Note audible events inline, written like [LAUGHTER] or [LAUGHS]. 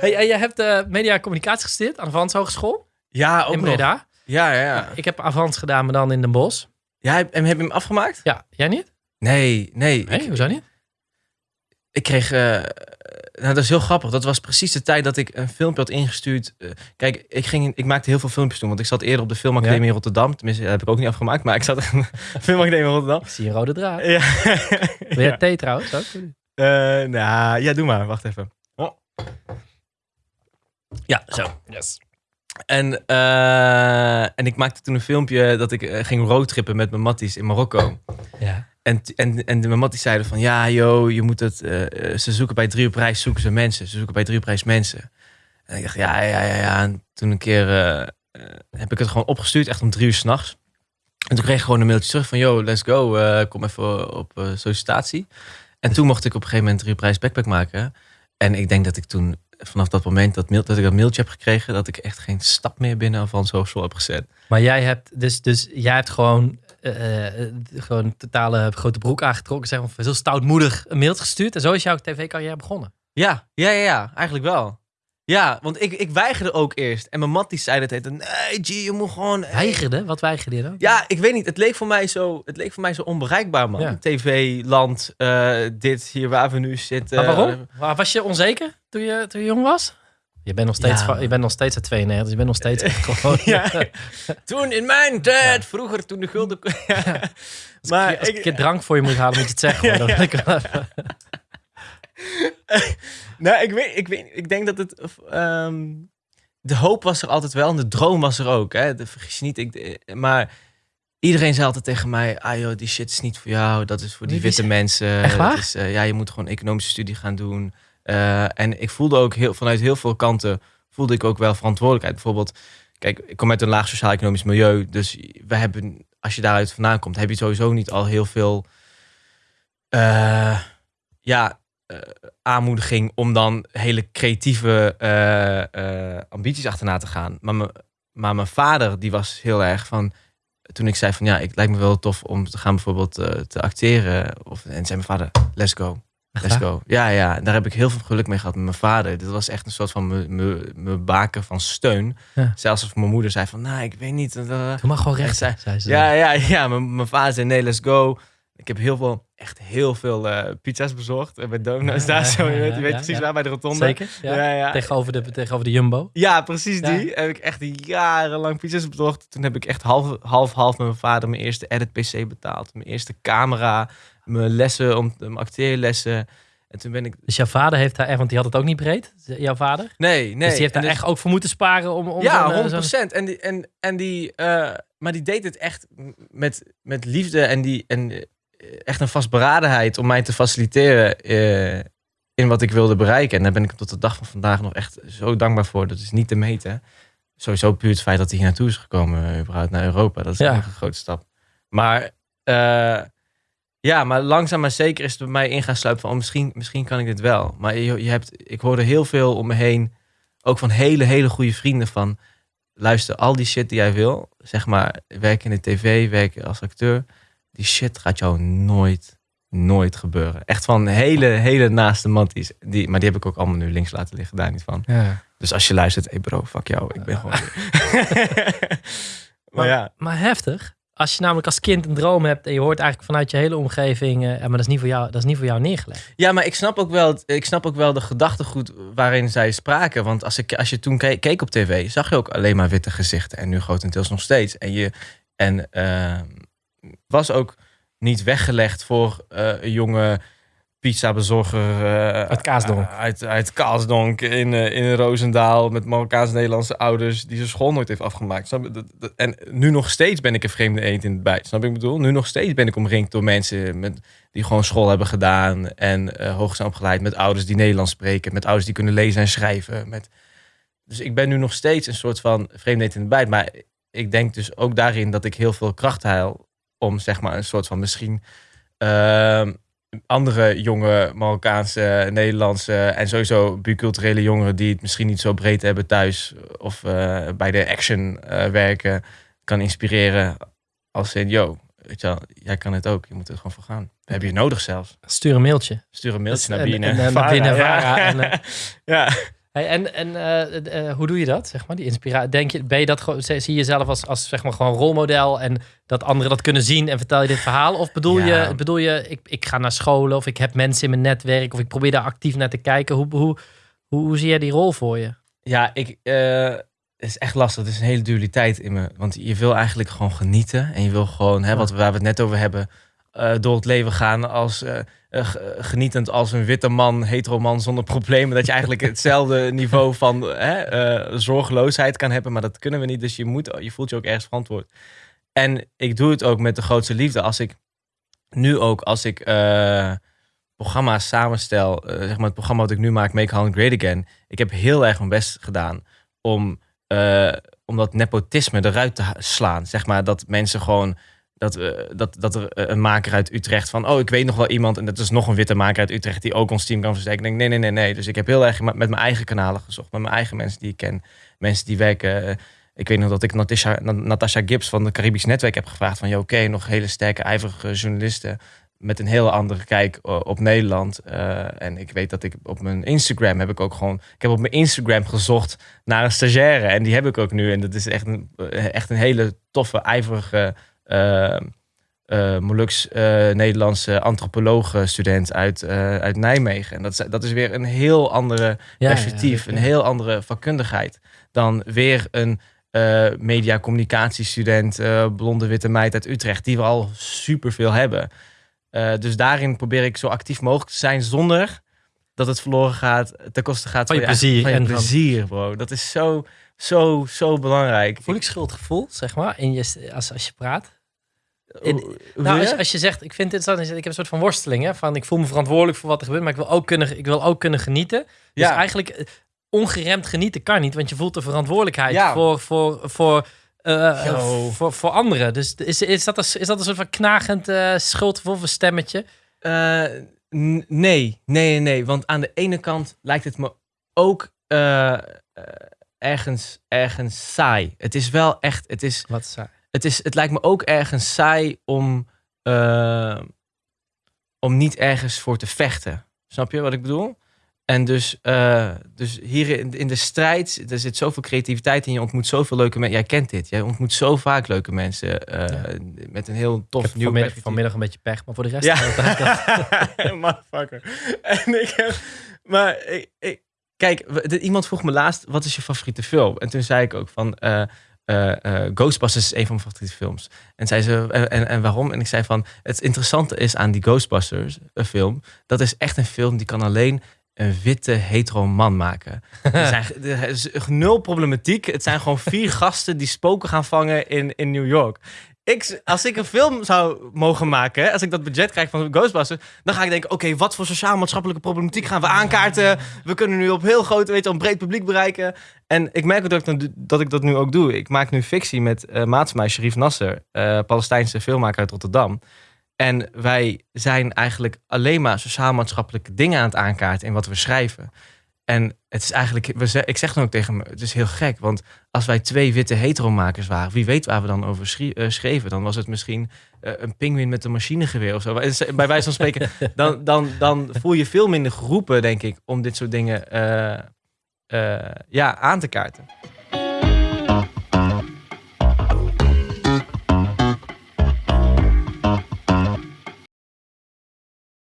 Hey, en je hebt uh, media en communicatie gestudeerd aan de Avans Hogeschool Ja, ook in nog. Breda. Ja, ja, ja. Ik heb Avans gedaan, maar dan in Den Bosch. Ja, heb, en heb je hem afgemaakt? Ja, jij niet? Nee, nee. Nee, ik, hoezo niet? ik kreeg... eh, nou, dat is heel grappig. Dat was precies de tijd dat ik een filmpje had ingestuurd. Eh, kijk, ik, ging, ik maakte heel veel filmpjes toen. Want ik zat eerder op de Filmacademie in Rotterdam. Tenminste, dat heb ik ook niet afgemaakt. Maar ik zat [LAUGHS] in de Filmacademie in Rotterdam. Ik zie een rode draad. Ja. Wil jij [LAUGHS] thee trouwens ook? Nou, ja, doe maar. Wacht even. Ja, zo. Yes. En, eh, en ik maakte toen een filmpje dat ik eh, ging roadtrippen met mijn matties in Marokko. Ja. En, en, en de matties zeiden van, ja joh, je moet het... eh, ze zoeken bij drie op reis, zoeken ze mensen. Ze zoeken bij drie op reis mensen. En ik dacht, ja, ja, ja, ja. En toen een keer heb ik het gewoon opgestuurd, echt om drie uur s'nachts. En toen kreeg ik gewoon een mailtje terug van, yo, let's go. kom even op sollicitatie. En toen mocht ik op een gegeven moment drie op reis backpack maken. En ik denk dat ik toen, vanaf dat moment dat, mail, dat ik dat mailtje heb gekregen... dat ik echt geen stap meer binnen Avans Hogeschool heb gezet. Maar jij hebt dus, dus jij hebt gewoon, eh, gewoon totale grote broek aangetrokken. Zeg maar, heel stoutmoedig een mail gestuurd. En zo is jouw tv-carrière begonnen. Ja, ja, ja, ja, eigenlijk wel. Ja, want ik, ik weigerde ook eerst. En mijn mat die zei dat heette, nee G, je moet gewoon... Weigerde? Wat weigerde je dan? Ja, ik weet niet. Het leek voor mij zo, het leek voor mij zo onbereikbaar, man. Ja. TV, land, eh, dit, hier waar we nu zitten. Maar waarom? Waar- Was je onzeker toen je, toen je jong was? Je bent nog steeds, Ja. je bent nog steeds uit 92, dus je bent nog steeds [LAUGHS] gewoon... Ja. Toen in mijn tijd, vroeger toen de gulden... Maar als ik [LAUGHS] ik- een keer drank voor je moet halen, moet je het zeggen. [LAUGHS] [LAUGHS] Nou, ik weet, ik weet, ik denk dat het. ehm, de hoop was er altijd wel en de droom was er ook. Hè? De, vergis je niet. Ik, eh, maar iedereen zei altijd tegen mij: ah joh, die shit is niet voor jou. Dat is voor die witte mensen. Echt waar? Is, eh, ja, je moet gewoon economische studie gaan doen. Eh, en ik voelde ook heel, vanuit heel veel kanten voelde ik ook wel verantwoordelijkheid. Bijvoorbeeld, kijk, ik kom uit een laag sociaal-economisch milieu. Dus we hebben, als je daaruit vandaan komt, heb je sowieso niet al heel veel. ja, aanmoediging om dan hele creatieve eh, eh, ambities achterna te gaan. Maar, me, maar mijn vader, die was heel erg van. Toen ik zei van ja, ik lijkt me wel tof om te gaan bijvoorbeeld eh, te acteren. Of, en zei mijn vader, let's go. Let's go. Ja, ja, daar heb ik heel veel geluk mee gehad met mijn vader. Dit was echt een soort van me- me- me baken van steun. Ja. Zelfs als mijn moeder zei van, nou, ik weet niet. eh, Doe maar gewoon recht, zei- zei ze. ja, ja, ja. Mijn, mijn vader zei nee, let's go. Ik heb heel veel, echt heel veel eh, pizza's bezorgd. eh, Bij Domino's daar zo. Je weet, je weet ja, precies waar, bij de rotonde. Zeker? Ja. Ja, ja. Tegenover, de, tegenover de Jumbo. Ja, precies die. Heb ik echt jarenlang pizza's bezorgd. Toen heb ik echt half, half, half met mijn vader mijn eerste edit-pc betaald. Mijn eerste camera. Mijn lessen, om, mijn acteerlessen. En toen ben ik... Dus jouw vader heeft daar echt, want die had het ook niet breed, jouw vader. Nee, nee. dus die heeft En daar echt ook voor moeten sparen om, om ja, zo'n, eh, 100 zo'n- En die, en, en die, eh, maar die deed het echt met, met liefde en, die, en eh, echt een vastberadenheid om mij te faciliteren eh, in wat ik wilde bereiken. En daar ben ik tot de dag van vandaag nog echt zo dankbaar voor. Dat is niet te meten. Sowieso puur het feit dat hij hier naartoe is gekomen, eh, überhaupt naar Europa. Dat is Ja. een grote stap. Maar eh, ja, maar langzaam maar zeker is het bij mij in gaan sluipen van oh, misschien, misschien kan ik dit wel. Maar je, je hebt, ik hoorde heel veel om me heen, ook van hele, hele goede vrienden van luister, al die shit die jij wil, zeg maar, werken in de tv, werken als acteur, die shit gaat jou nooit, nooit gebeuren. Echt van hele, hele naaste matties. Die, maar die heb ik ook allemaal nu links laten liggen, daar niet van. Ja. Dus als je luistert, hey bro, fuck jou, ik ben gewoon... [LAUGHS] maar ja, Maar heftig. Als je namelijk als kind een droom hebt en je hoort eigenlijk vanuit je hele omgeving, eh, maar dat is niet voor jou, dat is niet voor jou neergelegd. Ja, maar ik snap ook wel, ik snap ook wel de gedachtegoed waarin zij spraken. Want als, ik, als je toen ke- keek op tv, zag je ook alleen maar witte gezichten. En nu grotendeels nog steeds. En, je, en eh, was ook niet weggelegd voor eh, een jonge pizzabezorger. eh, Uit Kaasdonk. Uit, uit Kaasdonk in, eh, in Roosendaal met Marokkaans-Nederlandse ouders die zijn school nooit heeft afgemaakt. En nu nog steeds ben ik een vreemde eend in het bijt. Snap ik bedoel? Nu nog steeds ben ik omringd door mensen met, die gewoon school hebben gedaan en eh hoog zijn opgeleid. Met ouders die Nederlands spreken, met ouders die kunnen lezen en schrijven. Met... Dus ik ben nu nog steeds een soort van vreemde eend in het bijt. Maar ik denk dus ook daarin dat ik heel veel kracht haal om zeg maar een soort van misschien ehm, andere jonge Marokkaanse, Nederlandse en sowieso biculturele jongeren die het misschien niet zo breed hebben thuis of eh, bij de action eh, werken, kan inspireren als in, yo, weet je wel, jij kan het ook, je moet er gewoon voor gaan. We hebben je nodig zelfs. Stuur een mailtje. Stuur een mailtje Dus, naar en- binnen. binnen ja. En, eh, [LAUGHS] ja. Hey, en en uh, uh, hoe doe je dat, zeg maar, die inspiratie? Denk je, ben je dat gewoon, zie je jezelf als, als zeg maar gewoon rolmodel en dat anderen dat kunnen zien en vertel je dit verhaal? Of bedoel je, bedoel je ik, ik ga naar scholen of ik heb mensen in mijn netwerk of ik probeer daar actief naar te kijken? Hoe, hoe, hoe, hoe zie jij die rol voor je? Ja, ik, uh, het is echt lastig. Het is een hele dualiteit in me. Want je wil eigenlijk gewoon genieten en je wil gewoon, hè, wat, waar we het net over hebben, door het leven gaan als uh, genietend als een witte man, hetero man zonder problemen. Dat je eigenlijk [LAUGHS] hetzelfde niveau van zorgeloosheid kan hebben. Maar dat kunnen we niet. Dus je, moet, je voelt je ook ergens verantwoord. En ik doe het ook met de grootste liefde. Als ik nu ook, als ik programma's samenstel, zeg maar het programma wat ik nu maak, Make Holland Great Again. Ik heb heel erg mijn best gedaan om, om dat nepotisme eruit te slaan. Zeg maar dat mensen gewoon dat, uh, dat, dat er eh, een maker uit Utrecht van, oh, ik weet nog wel iemand en dat is nog een witte maker uit Utrecht die ook ons team kan versterken. Ik denk, nee, nee, nee, nee. Dus ik heb heel erg met mijn eigen kanalen gezocht, met mijn eigen mensen die ik ken, mensen die werken. Uh, ik weet nog dat ik Natasha, Natasha Gibbs van het Caribisch Netwerk heb gevraagd van, oké, nog hele sterke, ijverige journalisten met een heel andere kijk op Nederland. En ik weet dat ik op mijn Instagram heb ik ook gewoon. Ik heb op mijn Instagram gezocht naar een stagiaire. En die heb ik ook nu. En dat is echt een, echt een hele toffe, ijverige uh, Molux uh, Nederlandse antropoloog-student uit, uit Nijmegen. En dat is, dat is weer een heel andere perspectief, een heel andere vakkundigheid dan weer een media-communicatiestudent, blonde witte meid uit Utrecht, die we al superveel hebben. dus daarin probeer ik zo actief mogelijk te zijn zonder dat het verloren gaat, ten koste gaat van je, plezier. Van je plezier, bro. Dat is zo, zo, zo belangrijk. Voel ik schuldgevoel, zeg maar, in je, als, als je praat? Nou, als, als, je zegt, ik vind het interessant, ik heb een soort van worsteling, hè, van ik voel me verantwoordelijk voor wat er gebeurt, maar ik wil ook kunnen, ik wil ook kunnen genieten. Dus ja. eigenlijk eh, ongeremd genieten kan niet, want je voelt de verantwoordelijkheid voor, voor, voor, uh, voor, voor anderen. Dus is, is, dat een, is dat een soort van knagend uh, schuldgevoel stemmetje? Uh, nee, nee, nee, want aan de ene kant lijkt het me ook ergens, ergens saai. Het is wel echt, het is... Wat saai? Het, is, het lijkt me ook ergens saai om, uh, om niet ergens voor te vechten. Snap je wat ik bedoel? En dus, uh, dus hier in, in de strijd, er zit zoveel creativiteit in. Je ontmoet zoveel leuke mensen. Jij kent dit. Jij ontmoet zo vaak leuke mensen. Uh, ja. Met een heel tof nieuw vanmiddag, vanmiddag een beetje pech, maar voor de rest... Ja, [LAUGHS] motherfucker. En ik heb... Maar ik, ik, kijk, iemand vroeg me laatst, wat is je favoriete film? En toen zei ik ook van... Uh, uh, uh, Ghostbusters is een van mijn favoriete films. En zei ze, en, en waarom? En ik zei van, het interessante is aan die Ghostbusters film, dat is echt een film die kan alleen een witte hetero man maken. [LAUGHS] er, zijn, er is nul problematiek. Het zijn gewoon vier [LAUGHS] gasten die spoken gaan vangen in, in New York ik, als ik een film zou mogen maken, als ik dat budget krijg van Ghostbusters, dan ga ik denken: oké, wat voor sociaal-maatschappelijke problematiek gaan we aankaarten? We kunnen nu op heel groot, weet je, een breed publiek bereiken. En ik merk ook dat ik, dat, ik dat nu ook doe. Ik maak nu fictie met uh, maat mij, Sharif Nasser, uh, Palestijnse filmmaker uit Rotterdam. En wij zijn eigenlijk alleen maar sociaal-maatschappelijke dingen aan het aankaarten in wat we schrijven. En het is eigenlijk, ik zeg dan ook tegen me, het is heel gek. Want als wij twee witte heteromakers waren, wie weet waar we dan over eh, schreven. Dan was het misschien uh, een pinguïn met een machinegeweer of zo. Bij wijze van spreken, [LAUGHS] dan, dan, dan voel je veel minder geroepen, denk ik, om dit soort dingen uh, ja, aan te kaarten.